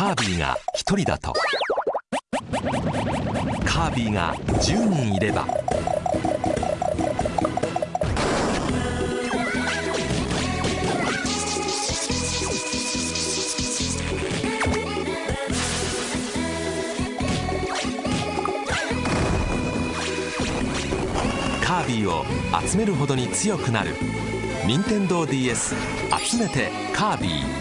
カービィが1人だと。カービィが10人いれば。カービィを集めるほどに強くなる。任天堂 d s 集めてカービィ。